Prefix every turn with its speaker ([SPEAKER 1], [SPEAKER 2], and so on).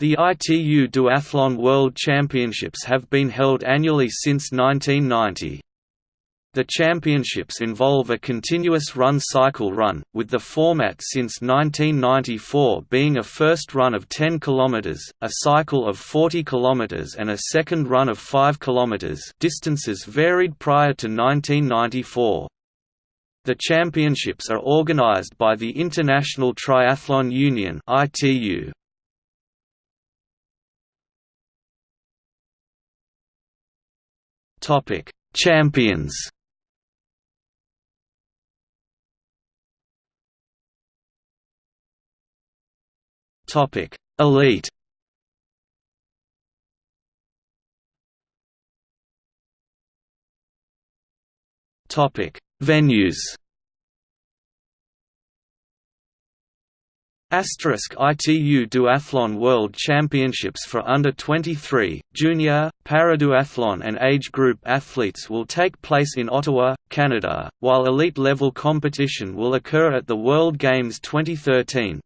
[SPEAKER 1] The ITU Duathlon World Championships have been held annually since 1990. The championships involve a continuous run cycle run, with the format since 1994 being a first run of 10 km, a cycle of 40 km and a second run of 5 km distances varied prior to 1994. The championships are organized by the International Triathlon Union ITU. Topic: Champions. Topic: Elite. Topic: Venues. Asterisk ITU Duathlon World Championships for under 23, junior, paraduathlon and age group athletes will take place in Ottawa, Canada, while elite level competition will occur at the World Games 2013.